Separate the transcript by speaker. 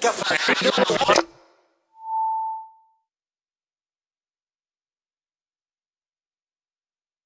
Speaker 1: كفى